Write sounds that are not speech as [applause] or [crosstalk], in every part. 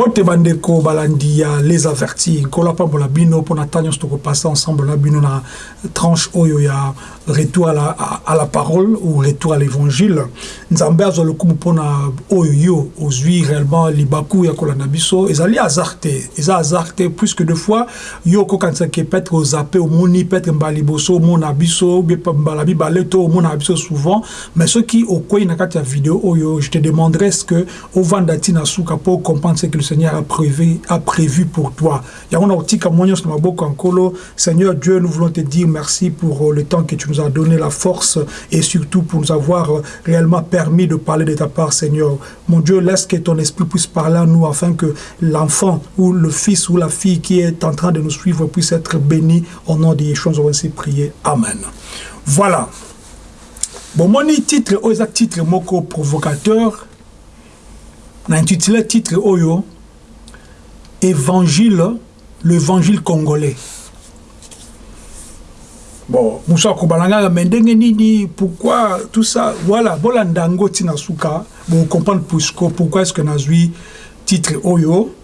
mbote bandeko balandi ya les avertis. Nkolo apambola bino mpona ntan nyonso tokopasa ensemble na bino na tranche oyo ya retour à la, à, à la parole ou retour à l'évangile. Nzambe azwa lokumu mpona oyo yo ozwi réellement libaku ya kolanda biso. Ezali hasard te eza hasard te plus que deux fois. Yo okokanisaki peut-être ozape omoni peut-être mbala liboso omona biso mbala mibale to omona biso souvent. Mais soki okwei na kati ya video oyo je te demanderai ce que ovanda ntina suka mpo comprendre ce que le Seigneur a prévu, a prévu pour toi. Seigneur Dieu, nous voulons te dire merci pour le temps que tu nous as donné, la force et surtout pour nous avoir réellement permis de parler de ta part, Seigneur. Mon Dieu, laisse que ton esprit puisse parler à nous afin que l'enfant ou le fils ou la fille qui est en train de nous suivre puisse être béni au nom de Yeshua. Nous avons ainsi prié. Amen. Voilà. Bon, mon titre, exact titre, moko provocateur, intitulé titre Oyo, Évangile, l'évangile congolais. Bon, Moussa Kobalanga, mais nini, pourquoi tout ça, voilà, voilà ndango tina suka, bon, comprendre pourquoi est-ce que nazui titre Oyo,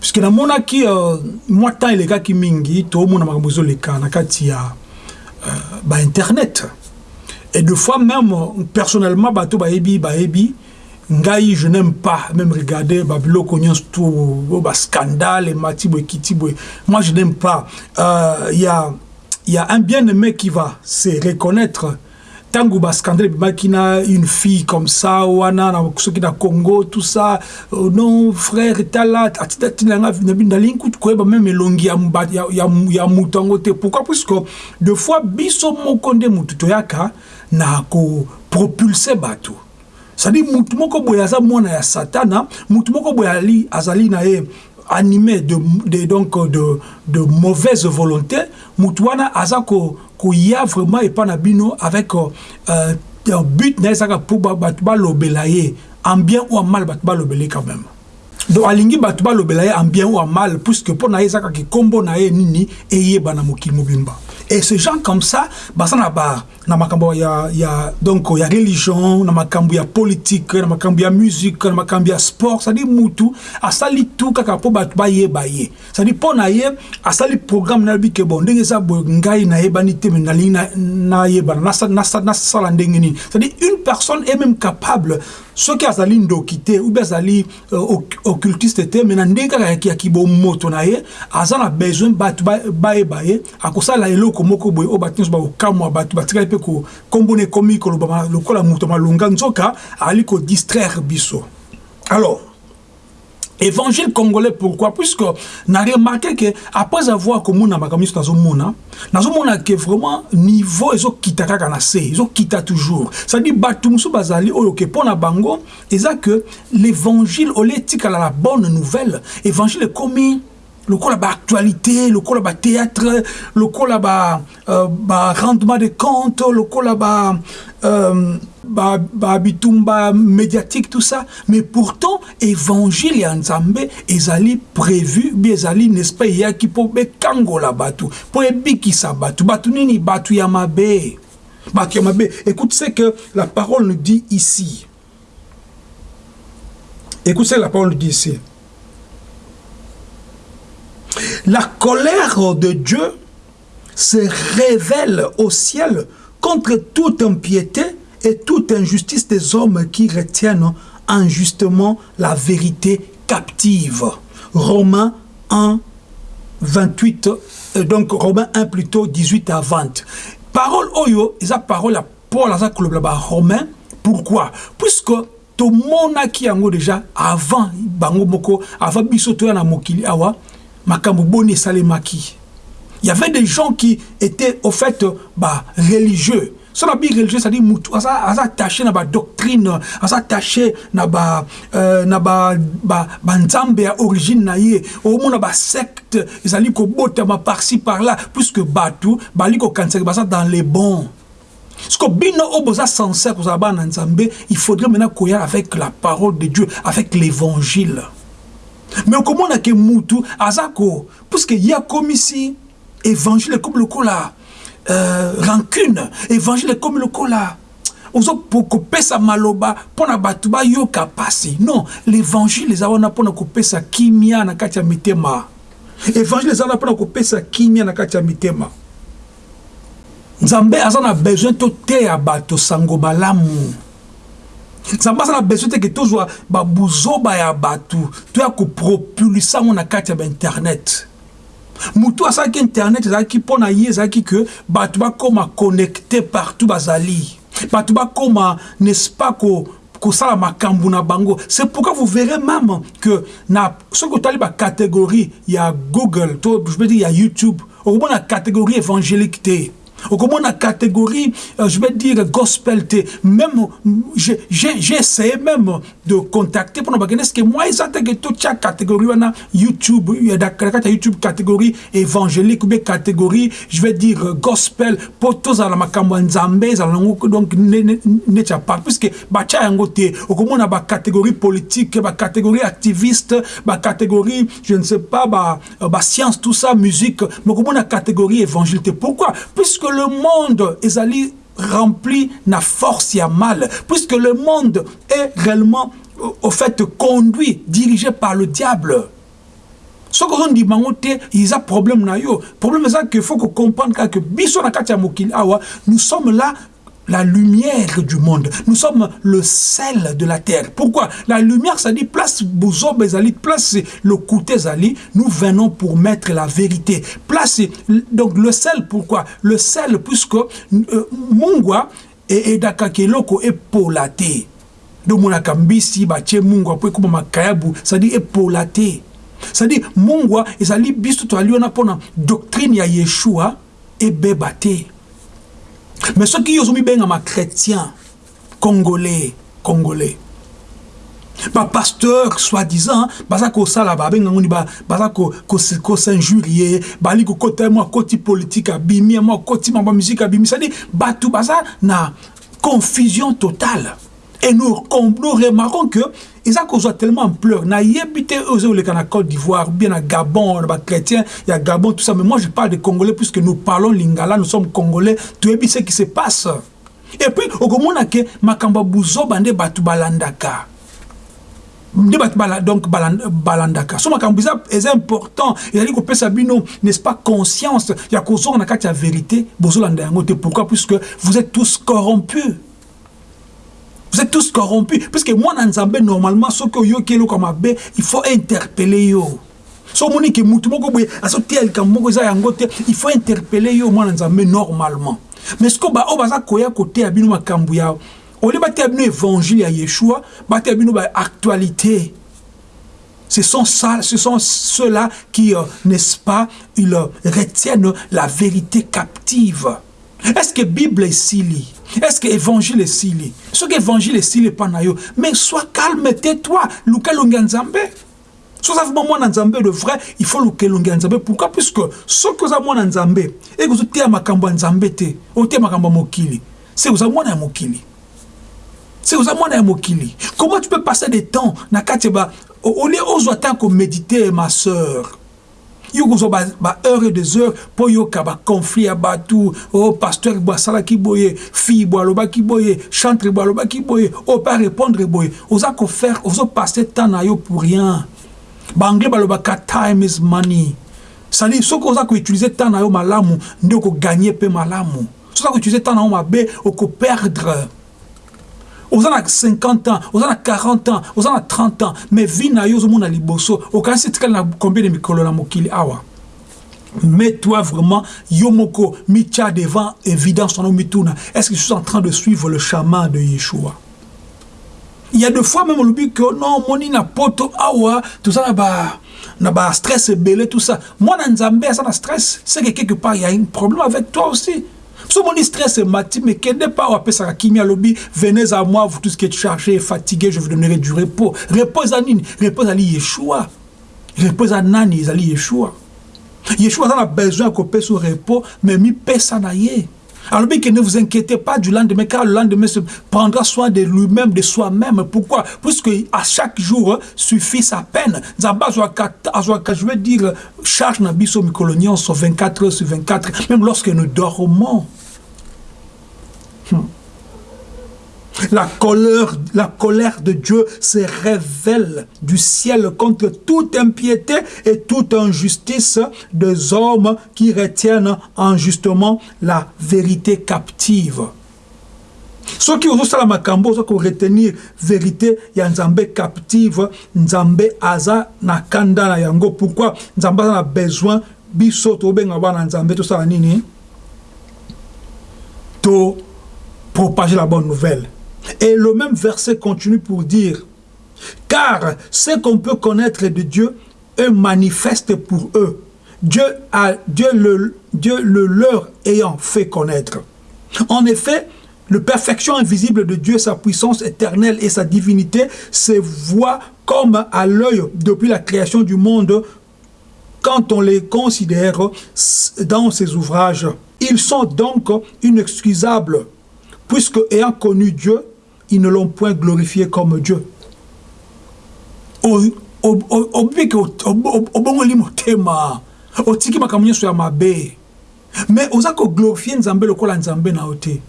puisque mona ki, euh, moi tant il est qui mingi, to mona makambozo le ka, na kati ya, euh, ba internet. Et deux fois même, personnellement, bato ba ebi, ba ebi, je n'aime pas même regarder babiloko nyonso tout scandale mati boye kiti boye moi je n'aime pas. Il euh, y a un bien-aimé qui va se reconnaître. Tango bascandale ebimaki na une fille comme ça wana na soki na congo tout ça. Oh non frère tala atitatila nga nalingi kutu koyeba te. Pourquoi? Puisque de fois biso moko nde mutu toyaka na kopropulse c'est-à-dire mutu moko ya satana mutu moko azali na animé de, de donc de, de mauvaise volonté mutu wana aza ko vraiment epa na bino avec euh, but na ye ezaka mpo bato balobela ye en bien ou en mal bato balobele quand même. Donc alingi bato balobela ye en bien ou en mal puisque mpo na ye ezaka kikombo na ye nini eyeba na mokili et ce gens comme ça baza na ba na makambo ya ya donc ya religion na makambo ya politique na makambo ya musique na makambo ya sport à dire mutu asali tout kaka mpo bato bayeba na ye asali programme ke bon ngai nayebani te me nalingi nayebana à dire une personne est même capable soki azali ndoki te ou bien azali euh, occultiste te me na ndenge kaka ya na ye aza na besoin akosala eloko biso. Alors évangile congolais pourquoi? Puisque na remarqué que après avoir komona makambo nyonso nazomona nazomona ke vraiment niveau ezokita kaka toujours. C'est-à-dire bato mosusu bazali oyo ke que l'évangile la bonne nouvelle évangile ekomi lokola baactualité lokola bathéâtre lokola ba, uh, ba rendement de compte lokola ba, um, ba, ba bitumba médiatique tout ça. Mais pourtant évangile ya nzambe ezali prévu bi n'est-ce pas eyaki mpo bekangola bato mpo ebikisa bato bato nini bato ya mabe bato ya mabe écoute ce que la parole nous dit ici. Écoute ce que la parole nous dit ici La colère de Dieu se révèle au ciel contre toute impiété et toute injustice des hommes qui retiennent injustement la vérité captive. Romains 1, 28, donc Romains 1 plutôt 18 à 20. Parole oyo, esa parole à Paul aza kolobela Romain. Pourquoi? Puisque tomonaki yango déjà avant bango moko avant biso toya na mokili il y avait des gens qui étaient au fait bah, religieux. So na bi religieux c'est-à-dire aza, aza attaché na badoctrine aza attaché na ba euh, na ba ba banzambe ya origine na ye. Omona basecte ezali kobotama par-ci par-là puisque bato bali kokanisaki baza dans les bons. Ce que bino oboza sincère bana nzambe il faudrait maintenant koya avec la parole de Dieu avec l'évangile mais okomona ke mutu aza ko puisque ye akomisi évangile ekomi lokola euh, rancune évangile ekomi lokola kopesa maloba mpo na bato bayoka pasi. Non l'évangile eza wana mpo na kopesa kimia na kati ya mitema. Évangile eza wana mpo na kopesa kimia na kati ya mitema. Nzambe aza na besoin toteya bato sango malamu nzambe aza na besoin teke tozwa babuzoba ya bato toya kopropulisa yango na kati ya bainternet motu asalaki internet. Ezalaki mpo na ye ezalaki ke bato bakóma connecte partout bazali bato bakóma n'est-ce pas ko kosala makambo na bango. C'est pourquoi vous verrez même que na soki otali bacatégorie ya google to je veux dire ya youtube. Okomona catégorie évangélique te okomona catégorie euh, je vais dire gospel même j'ai essayé même de contacter mpona bakende ce que moi eza teke totia catégorie wana youtube na youtube catégorie évangélique ou bien catégorie je vais dire gospel mpo tozala makambo ya nzambe ezala nango donc neti ya part puisque batia yango te okomona bacatégorie politique activiste bacatégorie je ne sais pas bascience tout ça musique mais okomona catégorie évangile te. Pourquoi? Puisque le monde ezali rempli na force ya mal puisque le monde est réellement au fait conduit dirigé par le diable. Soki ozondima yango te eza problème na yo. Problème eza que faut que comprendre kaka biso na nous sommes là la lumière du monde. Nous sommes le sel de la terre. Pourquoi? La lumière, ça dit place Ezali, place le côté Zali. Nous venons pour mettre la vérité. Place, donc le sel, pourquoi? Le sel, puisque euh, Mungwa et, et Dakakeloko est polaté. Donc, mon akambisi, bache Mungwa, puis comme makayabu, ça dit est polaté. Ça dit Mungwa, Ezali, bistu to aliona pona doctrine ya Yeshua, et bébate. Mais soki yo ozomibengama chrétien congolais congolais. Bapasteur soi-disant baza kosala babengango ni baza kosinjurie bali kokota mwa akoti politike abimi mwa akoti mambo ya musike abimi cestadire bato baza na confusion totale et nous, nous remarquons que eza kozwa tellement ampleur nayebi te oyo ezoleka na côte d'ivoire bien na gabon na bachrétien ya gabon tout ça. Mais moi je parle de congolais puisque nous parlons lingala nous sommes congolais. Toyebi ce qui se passe. Et puis okomona ke makambo ya buzoba nde bato balandaka donc balandaka. So makambo eza eza important. Ezali kopesa bino n'est-ce pas conscience. Ya kozonga na kati ya vérité. Bozolanda yango te pourquoi? Puisque vous êtes tous corrompus vous êtes tous corrompus. Parce que moi na nzambe normalement soki oyoki eloko mabe il faut interpeller yo. So omoni ke mutu moko boye azoteya likambo moko eza yango te il faut interpeller yo normalement. Mais siko baoyo baza koya koteya bino makambo ya olie bateya bino évangile ya yeshua bateya bino baactualité Ce sont, ce sont ceux-là qui, euh, n'est-ce pas, ils euh, retiennent la vérité captive. Est-ce que Bible est sili Est-ce que Évangile est sili Ce que Évangile est sili pas na yo. Mais sois calme, tais-toi. Luka Lunganzambe. soza vraiment mwana nzambe de vrai il faut ya nzambe pourquoi puisque soki oza mwana nzambe eke ozoteya makambo ya nzambe te oteya makambo ya mokili se oza mwana ya mokili se oza mwana ya mokili comment tu peux passer des temps na kati ba olie ozwa ma sœur yo kozwa baheure et des heures mpo yoka baconflit ya bato o pasteur bo asalaki boye fille bo alobaki boye chantre bo alobaki boye o mpe arépondre boye. Oza kofaire ozopasse temps na yo pour rien. Baanglais balobaka time is money. Cestadire soki oza koutilize temps na yo malamu nde okoganye mpe malamu. Soki oza koutilize temps na yo mabe okoperdre oza na 50 ans oza na 40 ans oza na 30 ans mais vi na yo ozomona liboso. Okanisi etikali na combien de mikolo na mokili awa. Mais toi vraiment yo moko mitia devant évidence est-ce que je suis en train de suivre le chemin de Yeshua? Il y a des fois même olobi que non moni na poto awa toza na ba na ba stress ebele tout ça. Mwana nzambe aza na stress c'est que quelque part il y a un problème avec toi aussi so moni stress emati mais kende pa apesaka kimia alobi venez à moi vous tous qui êtes chargés fatigués je vous donnerai du repos. Repos eza nini repos ezali yeshua. Repos eza nani ezali yeshua. Yeshua aza na besoin ya kopesa repos mais mipesa na ye alors que ne vous inquiétez pas du lendemain, car le lendemain se prendra soin de lui-même, de soi-même. Pourquoi? Puisque à chaque jour suffit sa peine. Je veux dire, charge Nabiso Mikolonion sur 24 heures sur 24, même lorsque nous dormons. Hmm. La colère, la colère de Dieu se révèle du ciel contre toute impiété et toute injustice des hommes qui retiennent injustement la vérité captive. soki ozosala makambo oza koretenir vérité ya nzambe captive nzambe aza na kanda na yango. Pourquoi? Nzambe na besoin. Biso tobenga bana nzambe tosala nini? To propager la bonne nouvelle et le même verset continue pour dire car ce qu'on peut connaître de Dieu est manifeste pour eux Dieu a Dieu le leur ayant fait connaître en effet le perfection invisible de Dieu, sa puissance éternelle et sa divinité se voient comme à l'œil depuis la création du monde quand on les considère dans ses ouvrages. Ils sont donc inexcusables, puisque ayant connu Dieu, ils ne l'ont point glorifié comme Dieu. mais oza koglorifie nzambe lokola nzambe na yo te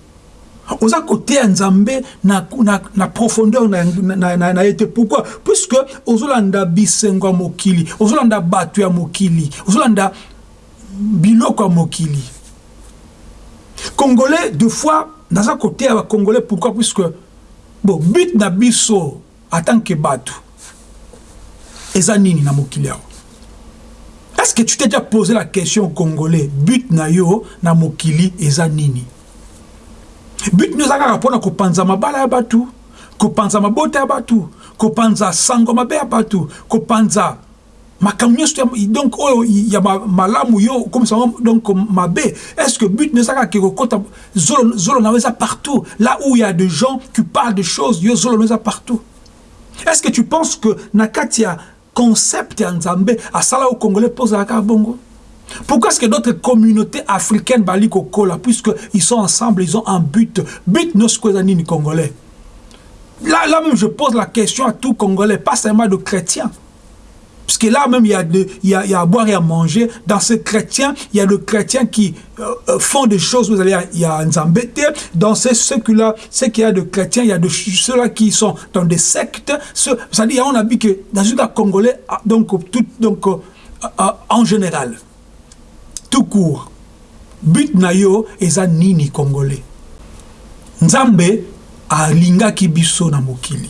oza koteya nzambe na, na, na profondeur na, na, na, na ye te pourquoi? Puisque ozolanda bisengo ya mokili ozolanda bato ya mokili ozolanda biloko ya mokili. Congolais deux fois naza koteya bacongolais pourquoi? Puisque bon but na biso que bato eza nini na mokili awa? Est-ce que tu t'es déjà posé la question congolais but na yo na mokili eza nini? But no eza kaka mpona kopanza mabala ya bato kopanza mabota ya bato kopanza sango mabe ya bato kopanza makambo nyonso donc oyo ya malamu yo okomisa donc mabe est ce que but no eza kaka ke zolo na yo eza partout? Là où il y a des gens qui parlent de choses yo zolo no eza partout est ce que tu penses que na kati ya concept ya nzambe asala yo congolais mpo ozalaka bongo? Pourquoi est-ce que d'autres communautés africaines bali kokola puisqu'ils sont ensemble, ils ont un but? But nos congolais? Là, là même, je pose la question à tout Congolais, pas seulement de chrétiens. Parce que là même, il y, a de, il, y a, a à boire et à manger. Dans ces chrétiens, il y a des chrétiens qui euh, font des choses. Vous allez, il y a un zambété. Dans ces ceux-là, ceux qui y a de chrétiens, il y a de ceux-là qui sont dans des sectes. C'est-à-dire, on a vu que dans le Congolais, donc, tout, donc euh, euh, en général, tout court but na yo eza nini congolais? Nzambe alingaki biso na mokili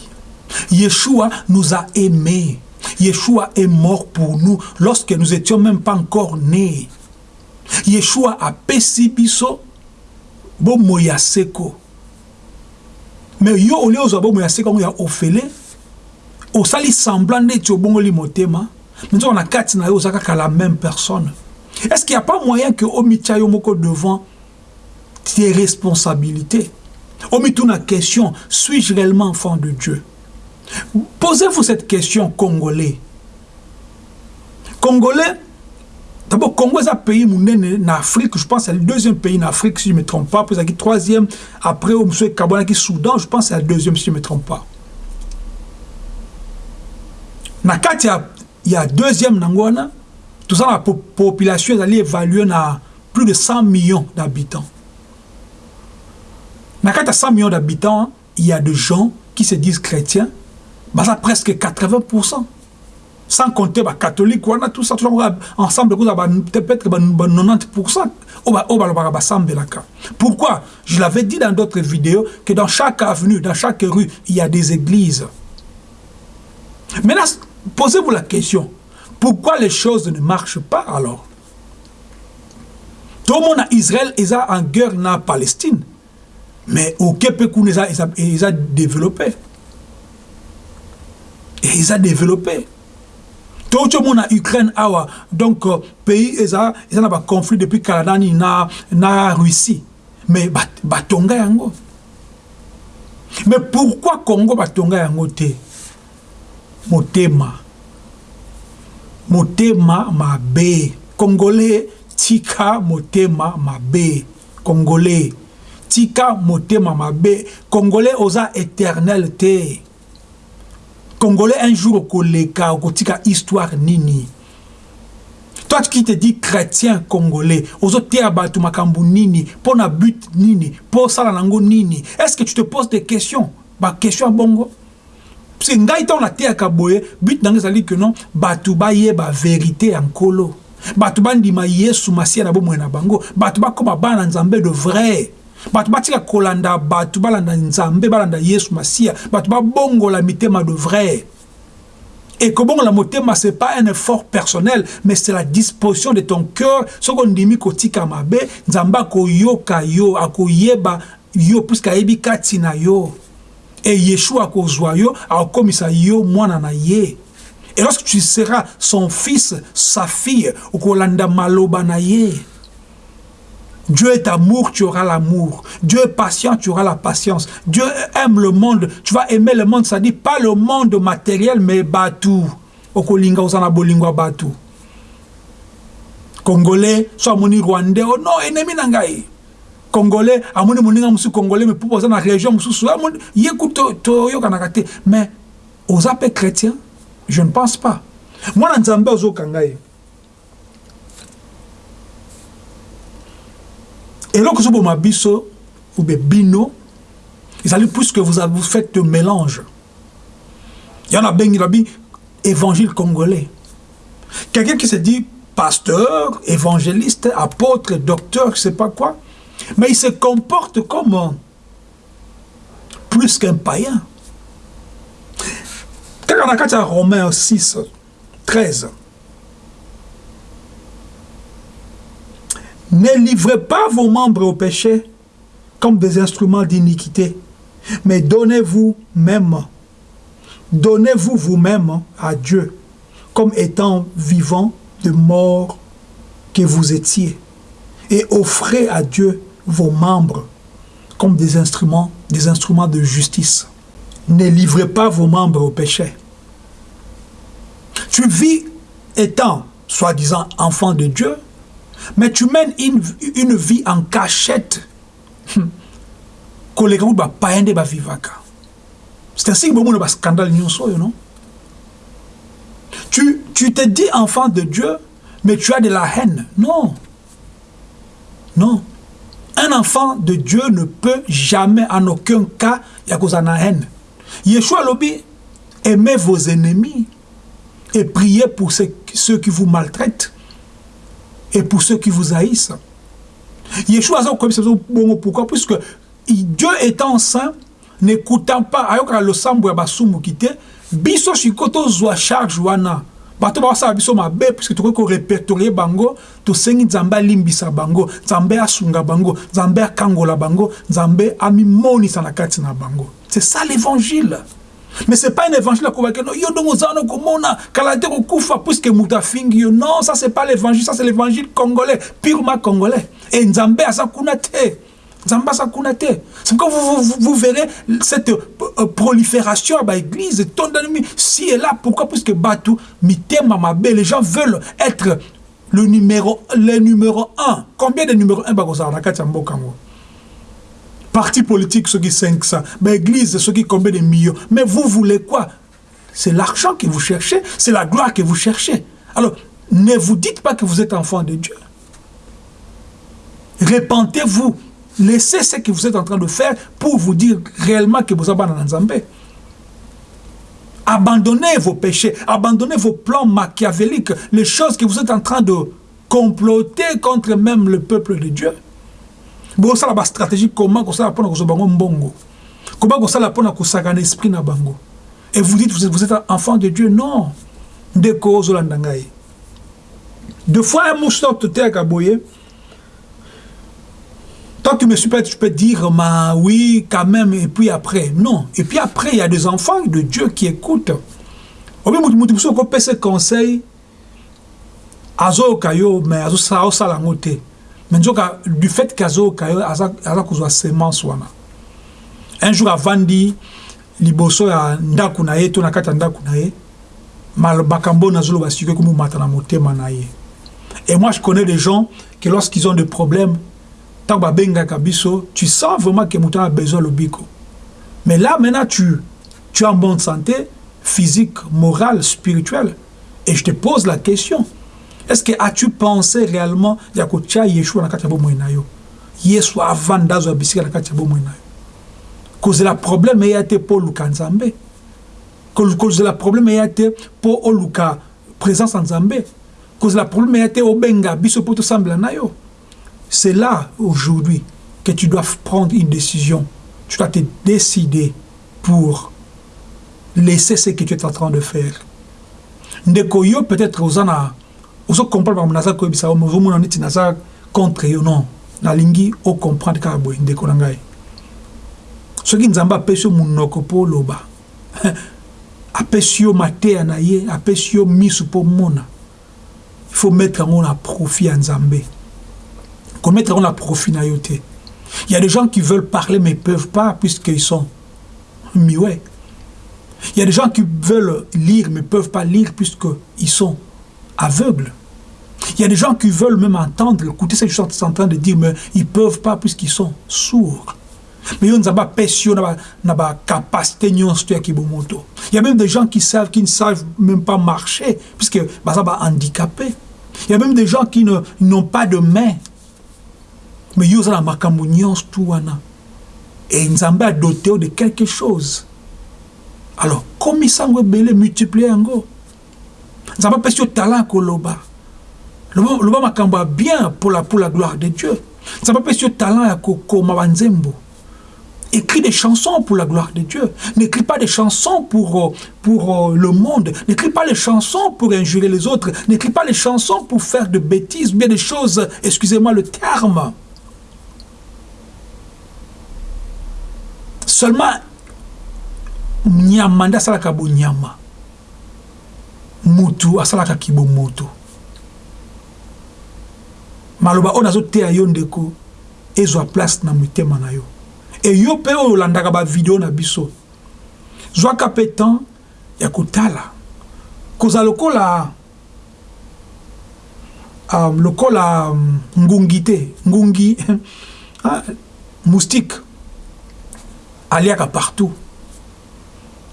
yeshua nous a aimés yeshua est mort pour nous lorsque nous étions même pas encore nés. Yeshua apesi biso bomoi ya seko. Mais yo olie ozwa bomoi ya seko ya ofele osali semblant neti obongoli motema me nzoko na kati na yo kaka la même personne. Est-ce qu'il n'y a pas moyen que Omitia Yomoko devant tes responsabilités? Omituna question, suis-je réellement enfant de Dieu? Posez-vous cette question, Congolais. Congolais, d'abord, Congo est un pays en Afrique, je pense c'est le deuxième pays en Afrique, si je ne me trompe pas, puis c'est le troisième, après, monsieur qui Soudan, je pense c'est le deuxième, si je ne me trompe pas. Nakati, il y a deuxième Nangwana, tout ça, la population est évaluer à plus de 100 millions d'habitants. Dans y 100 millions d'habitants, il y a des gens qui se disent chrétiens, bah ça presque 80%. Sans compter les catholiques, tout ça, ça, ensemble, peut-être 90%. Pourquoi? Je l'avais dit dans d'autres vidéos que dans chaque avenue, dans chaque rue, il y a des églises. Maintenant, posez-vous la question. Pourquoi les choses ne marchent pas alors? Tout le monde à Israël est en guerre dans Palestine. Mais au Québec, ils ont développé. Et ils ont développé. Tout le monde en Ukraine, donc, euh, pays, ils ont un conflit depuis Canada na na Russie. Mais batonga yango. Mais pourquoi Congo batonga yango te? Motema. motema mabe congolais tika motema mabe congolais tika motema mabe congolais oza éternel te congolais un jour okotika histoire nini? Toi qui te dis chrétien congolais ozoteya bato makambo nini? Mpo na but nini? Mpo osala nango nini? Est ce que tu te poses des questions? Baquestion ya bongo? Parce que ngai ntango nateyaka boye but nango ezali ke non bato bayeba vérité ya nkolo yesu na bomoi na bango. Bato bakóma bana na nzambe de vrai bato batika kolanda bato balanda nzambe balanda yesu masiya bato babongola mitema de vrai et que bon, la motema, ce n'est pas un effort personnel, mais c'est la disposition de ton cœur. Ce qu'on dit, kotika mabe, nzamba ko yoka yo, ako yeba yo, puisque yebi katina yo. Et Yeshua ko yo, akomisa yo, mwana na ye. Et lorsque tu seras son fils, sa fille, ou kolanda maloba na ye. Dieu est amour, tu auras l'amour. Dieu est patient, tu auras la patience. Dieu aime le monde, tu vas aimer le monde. Ça dit pas le monde matériel, mais Batu. Okolinga osana bolingwa Batu. Congolais, soit moni Rwandais, oh non, ennemi nangai. Congolais, amoni moninga musu Congolais, mais pour poser dans la région musu, yeku to to yo kanakate. Mais aux appels chrétiens, je ne pense pas. Moi. Et là, que ma biso ou bino, plus que vous avez fait de mélange. Il y en a bien qui dit évangile congolais. Quelqu'un qui se dit pasteur, évangéliste, apôtre, docteur, je ne sais pas quoi, mais il se comporte comme plus qu'un païen. Quand on a Romains 6, 13, Ne livrez pas vos membres au péché comme des instruments d'iniquité, mais donnez-vous même, donnez-vous vous-même à Dieu comme étant vivant de mort que vous étiez, et offrez à Dieu vos membres comme des instruments, des instruments de justice. Ne livrez pas vos membres au péché. Tu vis étant, soi-disant, enfant de Dieu, mais tu mènes une, une vie en cachette. Hmm. C'est ainsi que il y a scandale, non? Tu, tu te dis enfant de Dieu, mais tu as de la haine. Non. Non. Un enfant de Dieu ne peut jamais, en aucun cas, y a de haine. Yeshua Lobi, aimez vos ennemis et priez pour ceux qui vous maltraitent et pour ceux qui vous haïssent. Yeshua pourquoi? Puisque Dieu étant saint, n'écoutant pas, ayoka le sambo ya basumu kite, biso shikoto zwa charge wana. bato basala biso mabe puisque tokoki korepertorie bango tosengi nzambe alimbisa bango nzambe asunga bango nzambe akangola bango nzambe amimonisa na kati na bango c'est ça l'évangile mais c'est pas un évangile à non yo non ça c'est pas l'évangile ça c'est l'évangile congolais purement congolais. Et nzambe asa kuna te nzambe te c'est pourquoi vous, vous, verrez cette euh, prolifération à l'église tondani si et là. Pourquoi puisque batu mitema mabe les gens veulent être le numéro le numéro 1 combien de numéro 1 bakozala na kati ya parti politique, ceux qui 500, mais église, ceux qui combien de millions. Mais vous voulez quoi? C'est l'argent que vous cherchez, c'est la gloire que vous cherchez. Alors, ne vous dites pas que vous êtes enfant de Dieu. Répentez-vous. Laissez ce que vous êtes en train de faire pour vous dire réellement que vous êtes dans Zambé. Abandonnez vos péchés, abandonnez vos plans machiavéliques, les choses que vous êtes en train de comploter contre même le peuple de Dieu. Bosala bastratégie comment kosala mpona kozwa bango mbongo? Comment kosala mpona kosakana esprit na bango? Et vous dites vous êtes, enfant de dieu. Non. Ndeko ozolanda ngai. Deux fois un mouche toteyaka boye toi tu me suis pas tu peux dire ma oui quand même et puis après. Non. Et puis après il y a des enfants de Dieu qui écoutent. Mutu mutu biso okopesa conseil. Azoyoka yo mais azosala yango te mais nzoka du fait qu'azoyoka yo aza kozwa semence wana un jour avandi liboso ya ndako na ye to na kati ya ndako na ye makambo nazoloba sikoyo komomata na motema na ye. Et moi je connais des gens que lorsqu'ils ont des problèmes ntango babengaka biso tu sens vraiment que moto a besoin lobiko. Mais là maintenant tu, tu es en bonne santé physique morale spirituelle et je te pose la question est-ce que as-tu pensé réellement ya kotia yeshua na kati ya bomoi na yo yesu avanda azwa bisika na kati ya bomoi na yo kozela problème eya te mpo oluka nzambe. Kozela problème eya te mpo oluka présence ya nzambe. Kozela problème eya te obenga biso mpo tosambela na yo c'est là aujourd'hui que tu dois prendre une décision. Tu dois te décider pour laisser ce que tu es en train de faire. Ndeko yo peut-être oza na ozo comprendre makambo naza koyebisa yo ozomona neti naza contre yo non. Nalingi ocomprendre kaka boye ndeko na ngai. Soki nzambe apesi yo monoko mpo oloba [laughs] apesi yo mateya na ye apesi yo miso mpo mona il faut mettre yango na profit ya nzambe. Komettre yango na profit na yo te. Il y a des gens qui veulent parler mais peuvent pas puisqu'ils sont muets il y a des gens qui veulent lire mais peuvent pas lire puisqu'ils sont aveugles il y a des gens qui veulent même entendre écouter ce que je suis en train de dire mais ils peuvent pas puisqu'ils sont sourds. Mais yo na to ya kibomoto il y a même des gens qui savent qui ne savent même pas marcher puisque baza bahandicapé il y a même des gens qui n'ont pas de main. Mais nyonso tu wana. Et nzambe adote yo de quelque chose. Alors komisa yango ebele multiplie yango. Nzambe apesi yo talent loba makambo ya bien pour la, gloire de dieu nzambe apesi yo talent ya kokoma banzembo Écris des chansons pour la gloire de Dieu. N'écris pas des chansons pour, pour le monde. N'écris pas les chansons pour injurer les autres. N'écris pas les chansons pour faire de bêtises, bien des choses, excusez-moi le terme. Seulement, nyama nde asalaka bonyama mutu asalaka kibo maloba oyo nazoteya yo ndeko ezwa place na mitema na yo. E yo mpe oyo olandaka bavideo na biso. Zwaka mpe temps ya kotala. Kozala lokola um, lokola um, ngungi te. Ngungi [laughs] moustique aliaka partout.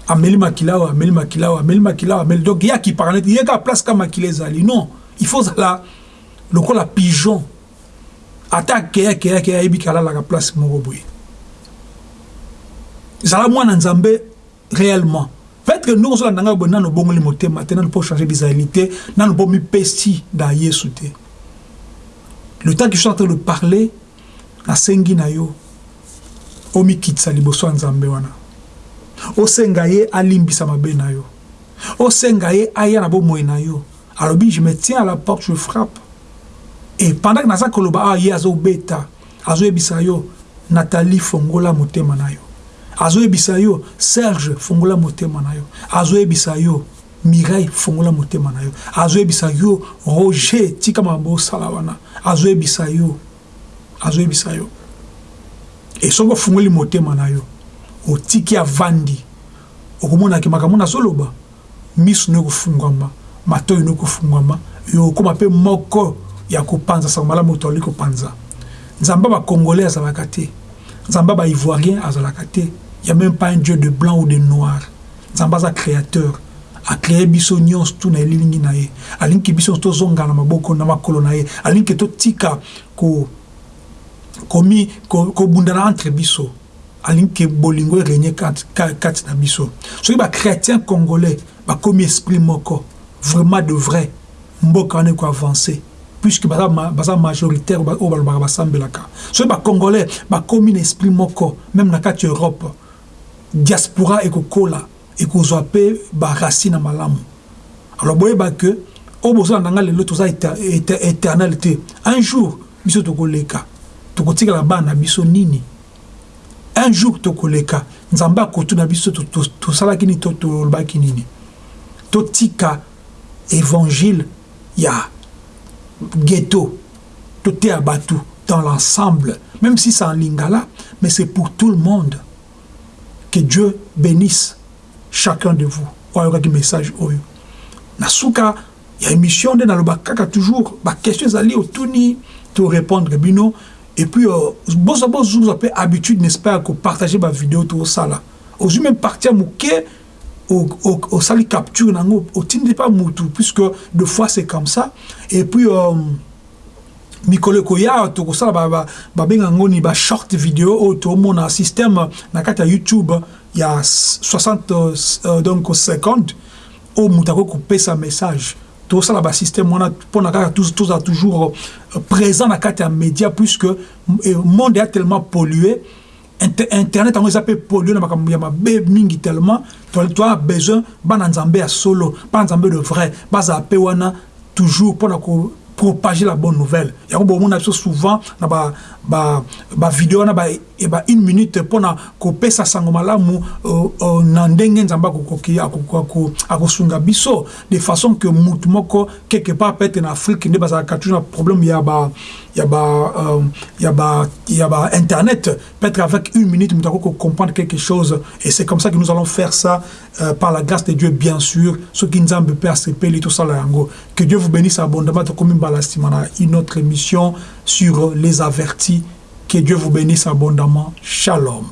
Ameli makila awa ameli makila awa ameli makila awa ameli donc ye akipaka neti ye kaka place ka makila ezali non il faut ozala lokola pigeon. Ata akeya keya keya ayebi ke alalaka place moko boye zala mwana nzambe réellement. Que ndenge ozolanda ngai boye nano obongoli motema te nano mpo changer bizaleli te nano mpo mipesi na yesu le temps que je suis en train de parler na yo wana. Na yo. Aya na yo. Alobi je me tiens à la porte je frappe et pendant que naza koloba awa ye azobeta azoyebisa yo nathalie fongola motema na yo. Azoyebisa yo serge fongola motema na yo. Azoyebisa yo mireille fongola motema na yo. Azoyebisa yo roger tika makambo osala wana azoyebisa yo azoyebisa yo. E soki ofungoli motema na yo otiki avandi okomonaki makambo nazoloba miso no ekofungwama matoi no ekofungwama yo okóma mpe moko ya kopanza sango malamu moto alali kopanza nzambe bacongolais azalaka te. Nzambe baivoirien azalaka te. Ya même pas un dieu de blanc ou de noir. Nzambe aza créateur. Acréé biso nyonso tu na elilingi na ye. Alingi biso tozonga na maboko na makolo na ye. Alingi totika ko komi kobundana ko entre biso. Alingi ke bolingo erenye kati, na biso. Soki bachrétien congolais bakomi esprit moko vraiment de vrai mboka wana ekoavance puisque baza, majoritaire oyo balobaka basambelaka. Soki bacongolais bakomi na esprit moko même na kati ya europe diaspora ekokola ekozwa mpe baracine na malamu. Alors boyeba ke oyo bozolanda nga lelo toza éternel te. Un jour biso tokoleka. Tokotikala bana na biso nini? Un jour tokoleka. Nzambe akotuna biso tosalaki nini to tolobaki nini? Totika évangile ya ghetto. Toteya bato dans l'ensemble. Même si c'est en lingala mais c'est pour tout le monde. Que Dieu bénisse chacun de vous. Oyokaki message oyo na suka ya émission nde naloba kaka toujours. Baquestion ezali otuni torépondre bino. Et puis bozwa bozwa mpe habitude n'est-ce pas ya kopartage bavideo toosala ozwi même parti ya moke au, au, au sali capture nango otindi pas mutu puisque deux fois c'est comme ça. Et puis euh, mikolo ekoya tokosala babenga yango ni bashort video oyo tomona système na kati ya youtube ya 60 euh, donc 50 oyo moto akoki kopesa message. Tosala basystème wana mpona kaka tozala toujours euh, présent na kati ya média puisque monde ya tellement pollué internet yango eza mpe pollué na makambo ya mabe mingi tellement. Toa besoin bana nzambe ya solo bana nzambe de vrai bazala mpe wana toujours mpona propager la bonne nouvelle. Yango bomona biso souvent na ba ba ba video wana ba e ba une minute mpona kopesa sango malamu na ndenge nzambe akokoki akosunga biso de façon que mutu moko quelque part peut-être na afrique nde bazalaka toujours na problème ya ba ya ba euh, ya ba ya ba internet. Peut-être avec une minute mutu akoki comprendre quelque chose. Et c'est comme ça que nous allons faire ça euh, par la grâce de Dieu bien sûr. Soki nzambe mpe asepeli tosala yango que Dieu vous bénisse abondamment na une autre émission sur les avertis que Dieu vous bénisse abondamment. Shalom.